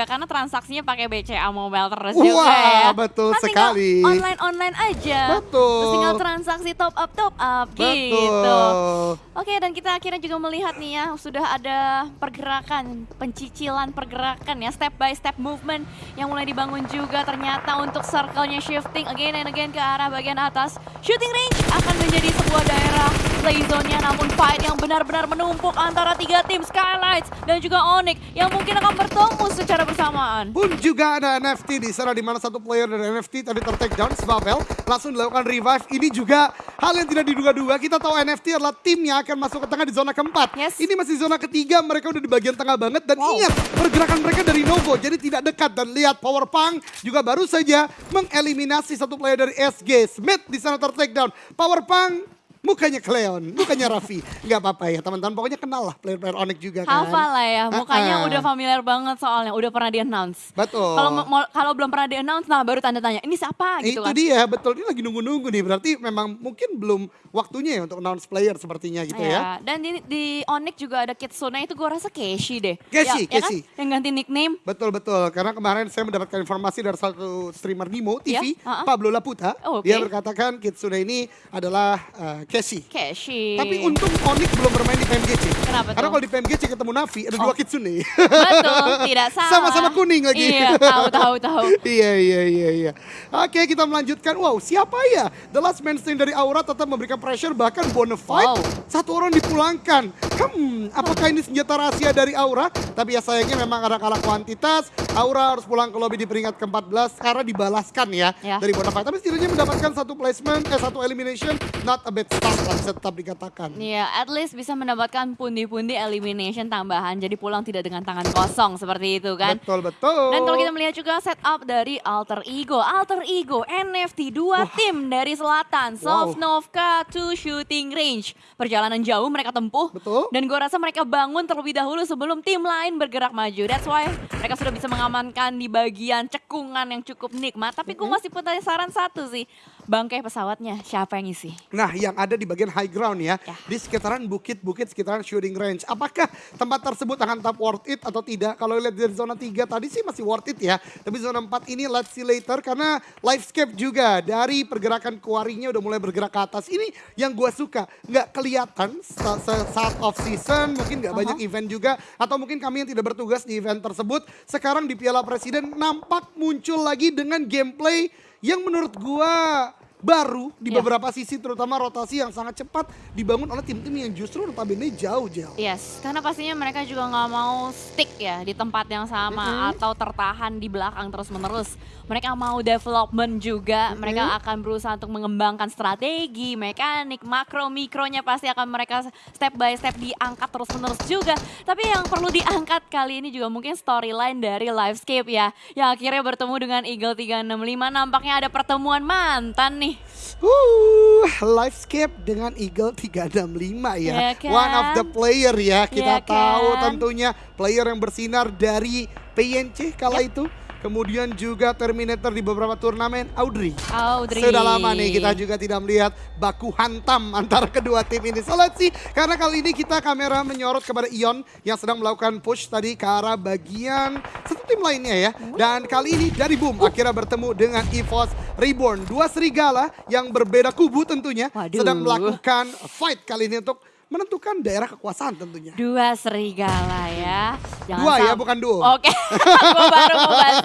juga karena transaksinya pakai BCA Mobile terus Wah, juga ya. betul Kan sekali. Online-online aja. Betul. Terus tinggal transaksi top up top up gitu. Betul. Oke, dan kita akhirnya juga melihat nih ya, sudah ada pergerakan, pencicilan pergerakan ya, step by step movement yang mulai dibangun juga ternyata untuk circle-nya shifting again and again ke arah bagian atas. Shooting range akan menjadi sebuah daerah play zone-nya, namun fight yang benar-benar menumpuk antara tiga tim Skylights dan juga Onyx yang mungkin akan bertemu secara bersamaan. Pun juga ada NFT di sana di mana satu player dari NFT tadi ter-take down Svavel langsung dilakukan revive. Ini juga hal yang tidak diduga-duga. Kita tahu NFT adalah tim yang akan masuk ke tengah di zona keempat. Yes. Ini masih zona ketiga, mereka udah di bagian tengah banget dan Wow. ingat pergerakan mereka dari Novo jadi tidak dekat dan lihat Power Punk juga baru saja mengeliminasi satu player dari SG. Smith di sana ter-take down. Power Punk mukanya Cleon, mukanya Raffi. Nggak apa-apa ya teman-teman, pokoknya kenal lah player-player Onyx juga kan. Hafal lah ya, mukanya Ah-ah. udah familiar banget soalnya, udah pernah di-announce. Betul. Kalau belum pernah di-announce, nah baru tanda tanya, ini siapa gitu itu kan. dia, betul. Ini lagi nunggu-nunggu nih. Berarti memang mungkin belum waktunya ya untuk announce player sepertinya gitu ya. Iya, Dan di, di Onyx juga ada Kitsune itu gue rasa Keshi deh. Keshi, ya, ya Keshi. kan? Yang ganti nickname. Betul-betul. Karena kemarin saya mendapatkan informasi dari satu streamer Nimo TV, Iya, ha-ha. Pablo Laputa. Oh, oke. Dia berkatakan Kitsune ini adalah uh, Keshi. Keshi. Tapi untung Onyx belum bermain di PMGC. Kenapa Karena kalau di PMGC ketemu Navi, ada Oh. dua Kitsune. Betul, tidak salah. Sama-sama kuning lagi. Iya, tahu, tahu, tahu. iya, iya, iya, iya. Oke, kita melanjutkan. Wow, siapa ya? The last man standing dari Aura tetap memberikan pressure, bahkan Bonafide. Wow. Satu orang dipulangkan. Hmm, apakah ini senjata rahasia dari Aura? Tapi ya sayangnya memang ada kalah kuantitas. Aura harus pulang ke lobby di peringkat ke-14 karena dibalaskan ya, Ya. dari Bonafide. Tapi setidaknya mendapatkan satu placement, eh satu elimination. Not a bad start lah bisa tetap dikatakan. Iya, at least bisa mendapatkan pundi-pundi elimination tambahan. Jadi pulang tidak dengan tangan kosong seperti itu kan. Betul, betul. Dan kalau kita melihat juga setup dari Alter Ego. Alter Ego, NFT, dua tim dari selatan. Wow. Sovnovka to shooting range. Perjalanan jauh mereka tempuh. Betul. Dan gue rasa mereka bangun terlebih dahulu sebelum tim lain bergerak maju. That's why mereka sudah bisa mengamankan di bagian cekungan yang cukup nikmat. Tapi gue masih punya saran satu sih. Bangkai pesawatnya siapa yang isi? Nah, yang ada di bagian high ground ya, Ya. di sekitaran bukit-bukit sekitaran shooting range. Apakah tempat tersebut akan tetap worth it atau tidak? Kalau lihat dari zona 3 tadi sih masih worth it ya. Tapi zona 4 ini let's see later karena livescape juga dari pergerakan kuarinya udah mulai bergerak ke atas. Ini yang gua suka, nggak kelihatan sa- sa- saat off season, mungkin nggak banyak event juga atau mungkin kami yang tidak bertugas di event tersebut. Sekarang di Piala Presiden nampak muncul lagi dengan gameplay yang menurut gua baru di Ya. beberapa sisi terutama rotasi yang sangat cepat dibangun oleh tim-tim yang justru notabene jauh jauh. Yes, karena pastinya mereka juga nggak mau stick ya di tempat yang sama atau tertahan di belakang terus-menerus. Mereka mau development juga, mereka akan berusaha untuk mengembangkan strategi, mekanik, makro, mikronya pasti akan mereka step by step diangkat terus-menerus juga. Tapi yang perlu diangkat kali ini juga mungkin storyline dari Livescape ya, yang akhirnya bertemu dengan Eagle 365. Nampaknya ada pertemuan mantan nih. Uh, Livescape dengan Eagle 365 ya. Ya kan? One of the player ya. Kita Ya tahu kan? tentunya player yang bersinar dari PNC kala itu. Kemudian juga Terminator di beberapa turnamen Audrey. Audrey. Sudah lama nih kita juga tidak melihat baku hantam antara kedua tim ini. So let's see, karena kali ini kita kamera menyorot kepada Ion yang sedang melakukan push tadi ke arah bagian satu tim lainnya ya. Dan kali ini dari Boom akhirnya bertemu dengan EVOS Reborn. Dua serigala yang berbeda kubu tentunya Waduh. sedang melakukan fight kali ini untuk menentukan daerah kekuasaan tentunya. Dua serigala ya. Jangan Dua ya, bukan duo. Oke, gue baru mau bahas.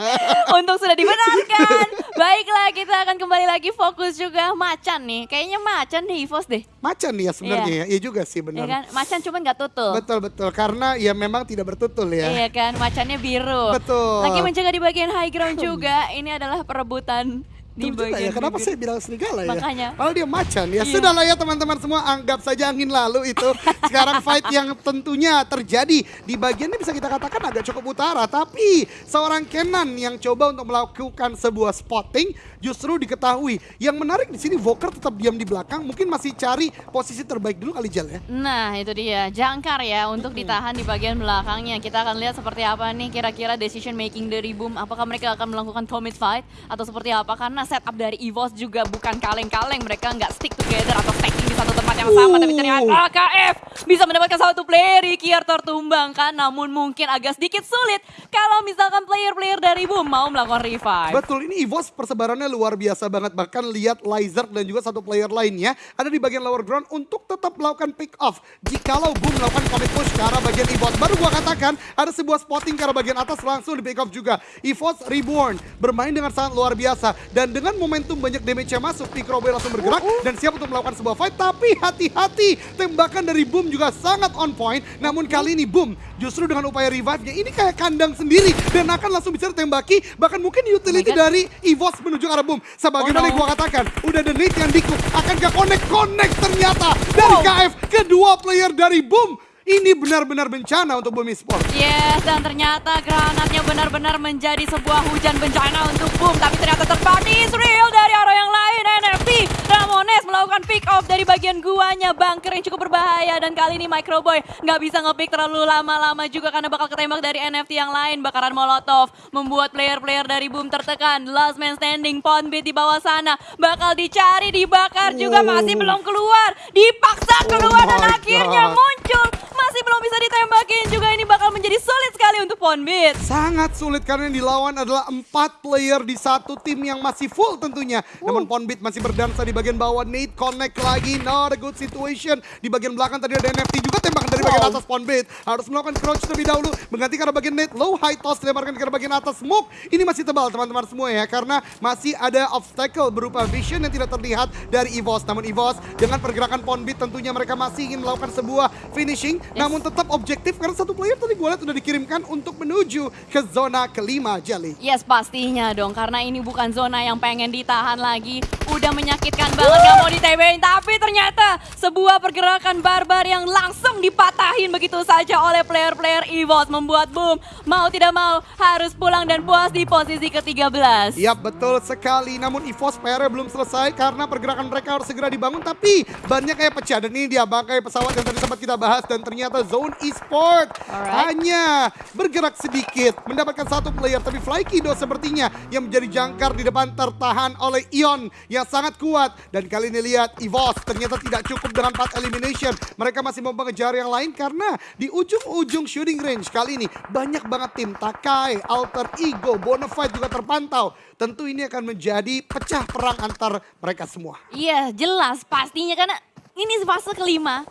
Untung sudah dibenarkan. Baiklah, kita akan kembali lagi fokus juga macan nih. Kayaknya macan nih, Evos deh. Macan nih ya sebenarnya ya. Iya juga sih benar. kan? Macan cuman nggak tutul. Betul betul karena ya memang tidak bertutul ya. Iya kan, macannya biru. Betul. Lagi menjaga di bagian high ground juga. Ini adalah perebutan di juga bagian ya, kenapa bibir. saya bilang serigala ya? Makanya. Kalau dia macan ya, Iya. sudahlah ya teman-teman semua anggap saja angin lalu itu. Sekarang fight yang tentunya terjadi di bagian ini bisa kita katakan agak cukup utara. Tapi seorang Kenan yang coba untuk melakukan sebuah spotting justru diketahui. Yang menarik di sini Voker tetap diam di belakang, mungkin masih cari posisi terbaik dulu kali Jal ya. Nah itu dia, jangkar ya untuk ditahan di bagian belakangnya. Kita akan lihat seperti apa nih kira-kira decision making dari Boom. Apakah mereka akan melakukan commit fight atau seperti apa? Karena setup dari EVOS juga bukan kaleng-kaleng. Mereka nggak stick together atau stacking di satu tempat yang sama. Tapi ternyata KF bisa mendapatkan satu player Kier tertumbangkan. Namun mungkin agak sedikit sulit kalau misalkan player-player dari Boom mau melakukan revive. Betul, ini EVOS persebarannya luar biasa banget. Bahkan lihat Lizard dan juga satu player lainnya ada di bagian lower ground untuk tetap melakukan pick off. Jikalau Boom melakukan commit push ke arah bagian EVOS. Baru gua katakan ada sebuah spotting ke arah bagian atas langsung di pick off juga. EVOS Reborn bermain dengan sangat luar biasa. Dan dengan momentum banyak damage-nya masuk, Pikroboy langsung bergerak dan siap untuk melakukan sebuah fight. Tapi hati-hati, tembakan dari Boom juga sangat on point. Namun kali ini Boom justru dengan upaya revive-nya ini kayak kandang sendiri dan akan langsung bisa ditembaki. Bahkan mungkin utility God. dari EVOS menuju arah Boom. Sebagaimana Oh, yang no. gua katakan, udah the nade yang dikuk. Akankah connect-connect ternyata dari KF kedua player dari Boom. Ini benar-benar bencana untuk Boom Esports. Yes, dan ternyata granatnya benar-benar menjadi sebuah hujan bencana untuk Boom. Tapi ternyata terpati Israel dari arah yang lain. NFT Ramones melakukan pick off dari bagian guanya. Bunker yang cukup berbahaya. Dan kali ini Microboy nggak bisa nge-pick terlalu lama-lama juga karena bakal ketembak dari NFT yang lain. Bakaran Molotov membuat player-player dari Boom tertekan. Last man standing, Poundbeat di bawah sana. Bakal dicari, dibakar juga masih Oh. belum keluar. Dipaksa Oh keluar dan my akhirnya God. muncul. Masih belum untuk Poundbeat. Sangat sulit karena yang dilawan adalah empat player di satu tim yang masih full tentunya. Namun Ponbit masih berdansa di bagian bawah. Nate connect lagi. Not a good situation. Di bagian belakang tadi ada NFT juga tembakan dari bagian Wow. atas Ponbit. Harus melakukan crouch terlebih dahulu. Mengganti arah bagian Nate. Low high toss dilemparkan ke bagian atas. Smoke. Ini masih tebal teman-teman semua ya. Karena masih ada obstacle berupa vision yang tidak terlihat dari EVOS. Namun EVOS dengan pergerakan Ponbit tentunya mereka masih ingin melakukan sebuah finishing. Namun tetap objektif karena satu player tadi gue lihat udah dikirimkan untuk menuju ke zona kelima Jelly. Yes pastinya dong karena ini bukan zona yang pengen ditahan lagi. Udah menyakitkan banget gak mau ditebein Tapi ternyata sebuah pergerakan barbar yang langsung dipatahin begitu saja oleh player-player EVOS Membuat Boom mau tidak mau harus pulang dan puas di posisi ke-13 Yap betul sekali. Namun EVOS PR belum selesai Karena pergerakan mereka harus segera dibangun. Tapi banyak kayak pecah. Dan ini dia bangkai pesawat yang tadi sempat kita bahas. Dan ternyata Zone Esport Alright. Hanya bergerak sedikit Mendapatkan satu player Tapi Flykido sepertinya Yang menjadi jangkar di depan tertahan oleh Ion Yang sangat kuat. Dan kali ini lihat EVOS ternyata tidak cukup dengan 4 elimination. Mereka masih mau mengejar yang lain Karena di ujung-ujung shooting range Kali ini banyak banget tim. Takai, Alter Ego, Bonafide juga terpantau. Tentu ini akan menjadi pecah perang antar mereka semua. Iya jelas pastinya karena ini fase kelima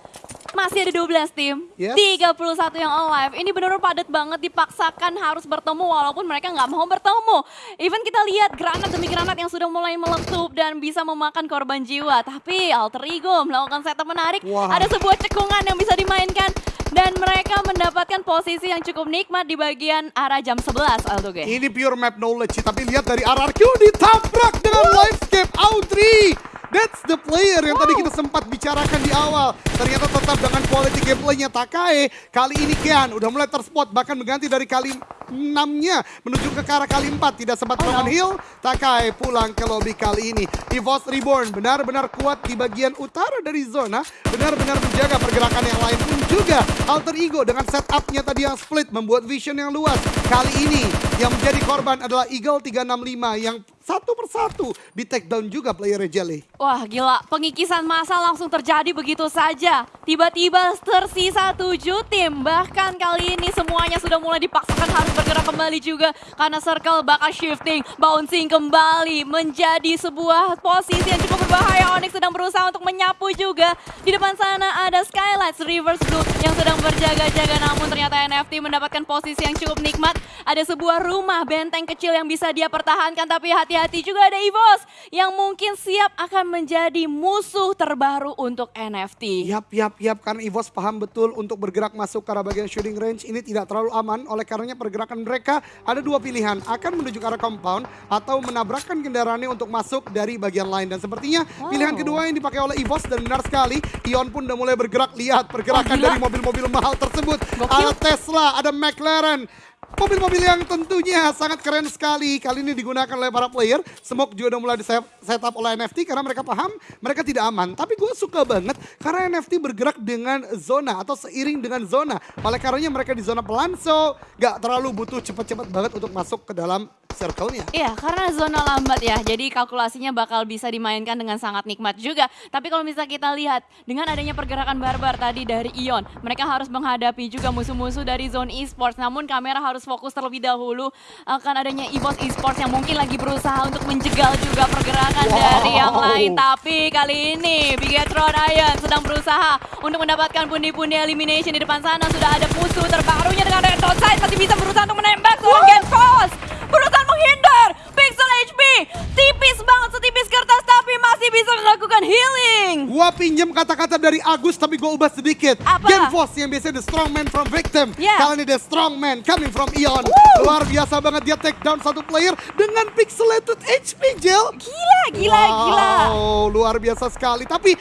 masih ada 12 tim, Yes. 31 yang alive. Ini benar-benar padat banget dipaksakan harus bertemu walaupun mereka nggak mau bertemu. Even kita lihat granat demi granat yang sudah mulai meletup dan bisa memakan korban jiwa. Tapi Alter Ego melakukan setup menarik. Wow. Ada sebuah cekungan yang bisa dimainkan dan mereka mendapatkan posisi yang cukup nikmat di bagian arah jam 11 Aldoge. Ini pure map knowledge tapi lihat dari RRQ ditabrak dengan Livescape Audrey. That's the player yang tadi kita sempat bicarakan di awal. Ternyata tetap dengan quality gameplaynya Takae. Kali ini Kian udah mulai terspot bahkan mengganti dari kali 6-nya menuju ke arah kali 4. Tidak sempat melakukan heal. Takae pulang ke lobby kali ini. EVOS Reborn benar-benar kuat di bagian utara dari zona. Benar-benar menjaga pergerakan yang lain pun juga. Alter Ego dengan setupnya tadi yang split membuat vision yang luas. Kali ini yang menjadi korban adalah Eagle 365 yang satu persatu di take down juga player Jelly. Wah gila, pengikisan massa langsung terjadi begitu saja. Tiba-tiba tersisa tujuh tim. Bahkan kali ini semuanya sudah mulai dipaksakan harus bergerak kembali juga. Karena circle bakal shifting, bouncing kembali. Menjadi sebuah posisi yang cukup berbahaya. Onyx sedang berusaha untuk menyapu juga. Di depan sana ada Skylights Reverse Blue yang sedang berjaga-jaga. Namun ternyata NFT mendapatkan posisi yang cukup nikmat. Ada sebuah rumah benteng kecil yang bisa dia pertahankan. Tapi hati-hati juga ada EVOS yang mungkin siap akan menjadi musuh terbaru untuk NFT. Yap, yap, yap. Karena EVOS paham betul untuk bergerak masuk ke arah bagian shooting range ini tidak terlalu aman. Oleh karenanya pergerakan mereka ada dua pilihan. Akan menuju ke arah compound atau menabrakkan kendaraannya untuk masuk dari bagian lain. Dan sepertinya Wow. pilihan kedua yang dipakai oleh EVOS dan benar sekali. Ion pun udah mulai bergerak. Lihat pergerakan gila. dari mobil-mobil mahal tersebut. Gokil. Ada Tesla, ada McLaren. Mobil-mobil yang tentunya sangat keren sekali. Kali ini digunakan oleh para player. Smoke juga udah mulai di setup oleh NFT karena mereka paham mereka tidak aman. Tapi gue suka banget karena NFT bergerak dengan zona atau seiring dengan zona. Oleh karenanya mereka di zona pelan so gak terlalu butuh cepat-cepat banget untuk masuk ke dalam circle-nya. Iya, karena zona lambat ya, jadi kalkulasinya bakal bisa dimainkan dengan sangat nikmat juga. Tapi kalau misalnya kita lihat, dengan adanya pergerakan barbar tadi dari Ion, mereka harus menghadapi juga musuh-musuh dari zone esports. Namun kamera harus fokus terlebih dahulu akan adanya EVOS esports yang mungkin lagi berusaha untuk menjegal juga pergerakan Wow. dari yang lain. Tapi kali ini, Bigetron Ion sedang berusaha untuk mendapatkan pundi-pundi elimination di depan sana. Sudah ada musuh terbarunya dengan Red Dot Side, masih bisa berusaha untuk menembak Force. Berusaha menghindar, Pixel HP tipis banget setipis kertas tapi masih bisa melakukan pinjem kata-kata dari Agus tapi gua ubah sedikit. Apa? Genfos yang biasanya the strong man from victim. Yeah. Kali ini the strong man coming from Ion. Woo! Luar biasa banget dia take down satu player dengan pixelated HP Gel. Gila, gila, gila. Wow, luar biasa sekali. Tapi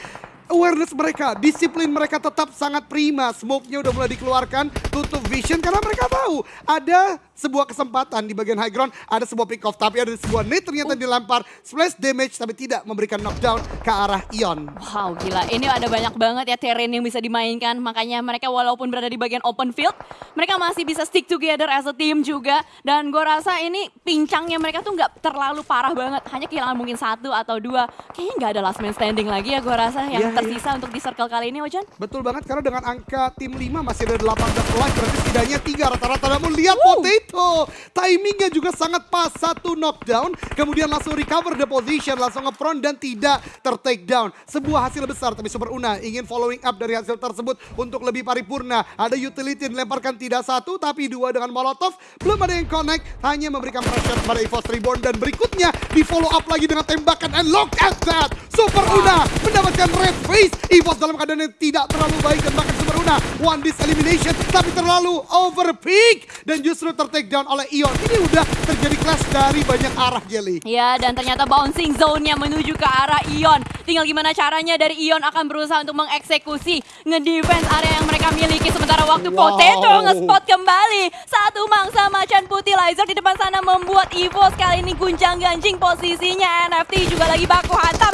awareness mereka, disiplin mereka tetap sangat prima. Smoke-nya udah mulai dikeluarkan, tutup vision karena mereka tahu ada sebuah kesempatan di bagian high ground, ada sebuah pick off tapi ada sebuah nade ternyata dilempar splash damage tapi tidak memberikan knockdown ke arah Ion. Wow, gila. Ini ada banyak banget ya terrain yang bisa dimainkan. Makanya mereka walaupun berada di bagian open field, mereka masih bisa stick together as a team juga. Dan gue rasa ini pincangnya mereka tuh nggak terlalu parah banget. Hanya kehilangan mungkin satu atau dua. Kayaknya nggak ada last man standing lagi ya gue rasa yang Iya, iya. tersisa untuk di circle kali ini, Ojan. Betul banget karena dengan angka tim 5 masih ada 18 life berarti setidaknya 3 rata-rata namun lihat Potato timingnya juga sangat pas. Satu knockdown kemudian langsung recover the position langsung nge-front dan tidak ter-take down sebuah hasil besar tapi Super Una ingin following up dari hasil tersebut untuk lebih paripurna. Ada utility dilemparkan tidak satu tapi dua dengan Molotov. Belum ada yang connect hanya memberikan pressure kepada EVOS Reborn dan berikutnya di follow up lagi dengan tembakan and look at that. Super Una mendapatkan red face. EVOS dalam keadaan yang tidak terlalu baik dan bahkan Super Una one disk elimination tapi terlalu overpeak dan justru ter-take down oleh Ion ini udah terjadi clash dari banyak arah Jelly Ya, dan ternyata bouncing zone-nya menuju ke arah Ion. Tinggal gimana caranya dari Ion akan berusaha untuk mengeksekusi ngedefense area yang mereka miliki. Sementara waktu Wow. Potato nge-spot kembali. Satu mangsa macan putih laser di depan sana membuat Evo kali ini gunjang ganjing posisinya. NFT juga lagi baku hantam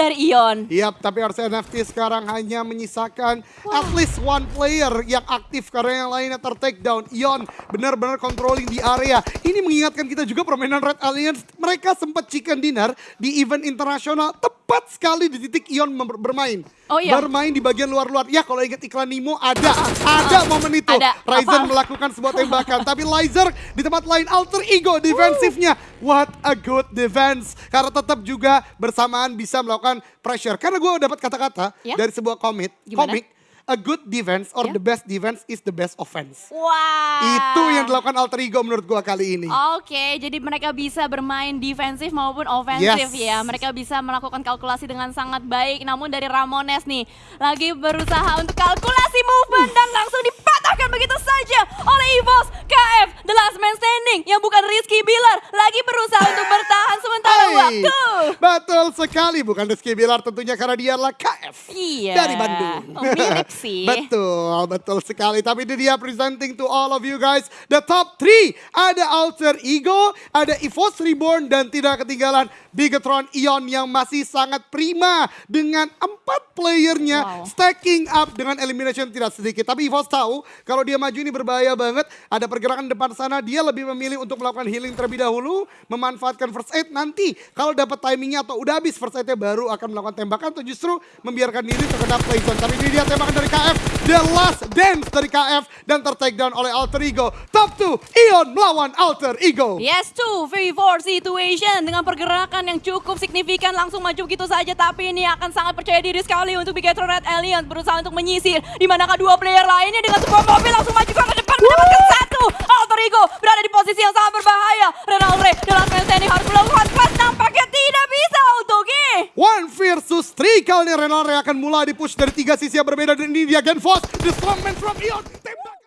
dari Ion. Yap, tapi RC NFT sekarang hanya menyisakan at least one player yang aktif karena yang lainnya ter-take down. Ion benar-benar controlling di area. Ini mengingatkan kita juga permainan Red Alliance. Mereka sempat chicken dinner di event internasional tepat sekali di titik Ion bermain. Oh iya. Bermain di bagian luar-luar. Ya kalau ingat iklan Nemo ada, ada momen itu. Ada. Ryzen Apa? melakukan sebuah tembakan. tapi Lizer di tempat lain alter ego defensifnya. What a good defense. Karena tetap juga bersamaan bisa melakukan pressure. Karena gue dapat kata-kata Ya? dari sebuah komik, komik, a good defense or Ya? the best defense is the best offense. Wah. Itu yang dilakukan alter ego menurut gue kali ini. Oke, jadi mereka bisa bermain defensif maupun ofensif Yes. ya. Mereka bisa melakukan kalkulasi dengan sangat baik. Namun dari Ramones nih, lagi berusaha untuk kalkulasi movement dan langsung dipatahkan begitu saja oleh EVOS KF, the last man standing yang bukan Rizky Billar, lagi berusaha untuk bertahan sementara Hey, waktu. Betul sekali, bukan Rizky Bilar tentunya karena dia adalah KF Iya. dari Bandung. Oh, mirip sih. betul, betul sekali. Tapi ini dia presenting to all of you guys. The top 3, ada Alter Ego, ada EVOS Reborn, dan tidak ketinggalan Bigetron Ion yang masih sangat prima dengan empat playernya Wow. stacking up dengan elimination tidak sedikit. Tapi EVOS tahu kalau dia maju ini berbahaya banget. Ada pergerakan depan sana, dia lebih memilih untuk melakukan healing terlebih dahulu, memanfaatkan first aid nanti. Kalau dapat timingnya atau udah habis first aidnya baru akan melakukan tembakan atau justru membiarkan diri terkena play zone. Tapi ini dia tembakan dari KF, the last dance dari KF dan ter-take down oleh Alter Ego. Top 2, Ion melawan Alter Ego. Yes, 2 v4 situation dengan pergerakan yang cukup signifikan langsung maju gitu saja tapi ini akan sangat percaya diri sekali untuk Bigetron Red Alliance berusaha untuk menyisir di manakah dua player lainnya dengan sebuah mobil langsung maju ke depan mendapatkan satu. Alter Ego berada di posisi yang sangat berbahaya. Renal Ray The Last Man Standing harus melakukan pas nampaknya tidak bisa untuk One versus three kali ini Renal Ray akan mulai di push dari tiga sisi yang berbeda. Dan ini dia Genfos, the strongman from Ion.